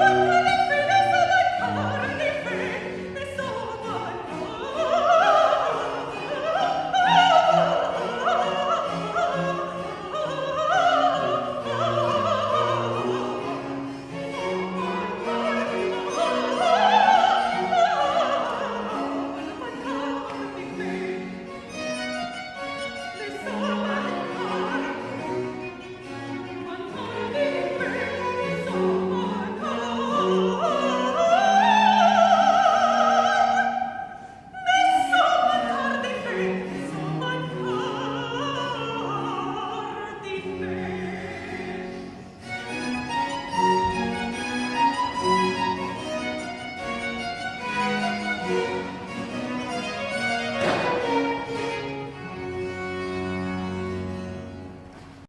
You.